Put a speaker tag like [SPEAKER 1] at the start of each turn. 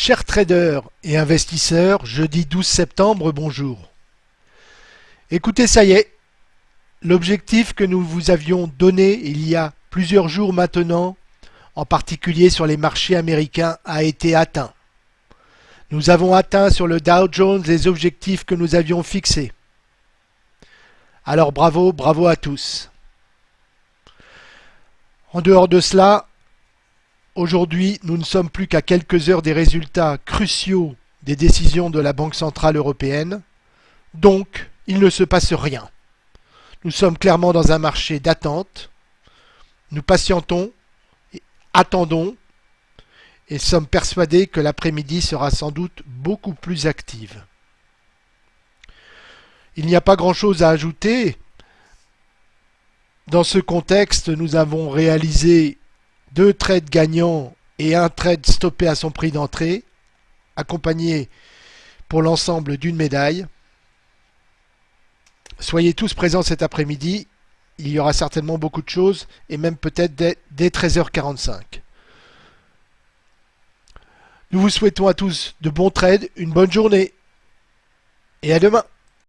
[SPEAKER 1] Chers traders et investisseurs, jeudi 12 septembre, bonjour. Écoutez, ça y est, l'objectif que nous vous avions donné il y a plusieurs jours maintenant, en particulier sur les marchés américains, a été atteint. Nous avons atteint sur le Dow Jones les objectifs que nous avions fixés. Alors bravo, bravo à tous. En dehors de cela, Aujourd'hui, nous ne sommes plus qu'à quelques heures des résultats cruciaux des décisions de la Banque Centrale Européenne. Donc, il ne se passe rien. Nous sommes clairement dans un marché d'attente. Nous patientons, attendons et sommes persuadés que l'après-midi sera sans doute beaucoup plus active. Il n'y a pas grand-chose à ajouter. Dans ce contexte, nous avons réalisé deux trades gagnants et un trade stoppé à son prix d'entrée, accompagné pour l'ensemble d'une médaille. Soyez tous présents cet après-midi, il y aura certainement beaucoup de choses, et même peut-être dès, dès 13h45. Nous vous souhaitons à tous de bons trades, une bonne journée, et à demain